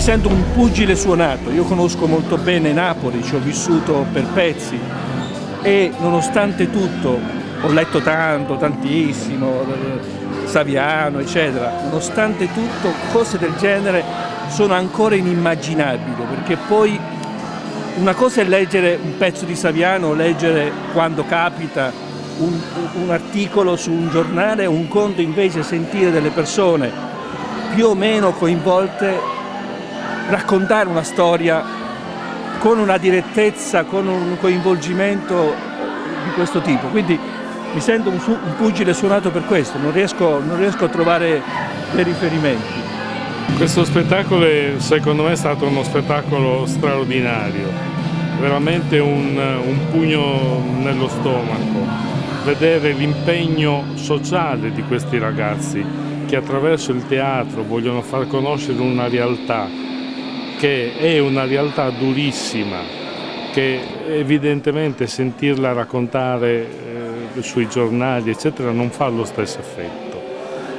sento un pugile suonato, io conosco molto bene Napoli, ci ho vissuto per pezzi. E nonostante tutto ho letto tanto, tantissimo, eh, Saviano eccetera, nonostante tutto cose del genere sono ancora inimmaginabili perché poi una cosa è leggere un pezzo di Saviano, leggere quando capita un, un articolo su un giornale, un conto invece sentire delle persone più o meno coinvolte raccontare una storia con una direttezza, con un coinvolgimento di questo tipo. Quindi mi sento un, un pugile suonato per questo, non riesco, non riesco a trovare dei riferimenti. Questo spettacolo secondo me è stato uno spettacolo straordinario, veramente un, un pugno nello stomaco, vedere l'impegno sociale di questi ragazzi che attraverso il teatro vogliono far conoscere una realtà che è una realtà durissima, che evidentemente sentirla raccontare eh, sui giornali eccetera non fa lo stesso effetto.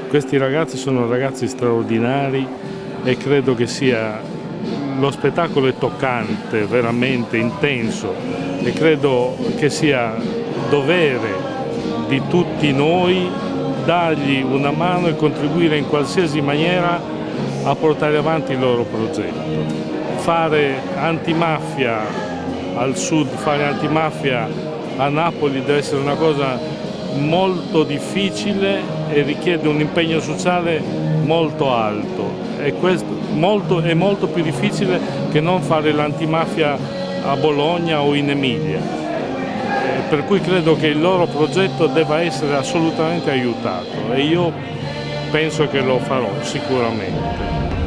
Questi ragazzi sono ragazzi straordinari e credo che sia lo spettacolo è toccante, veramente intenso e credo che sia dovere di tutti noi dargli una mano e contribuire in qualsiasi maniera a portare avanti il loro progetto. Fare antimafia al sud, fare antimafia a Napoli deve essere una cosa molto difficile e richiede un impegno sociale molto alto. E questo molto, è molto più difficile che non fare l'antimafia a Bologna o in Emilia. Eh, per cui credo che il loro progetto debba essere assolutamente aiutato. E io penso che lo farò sicuramente.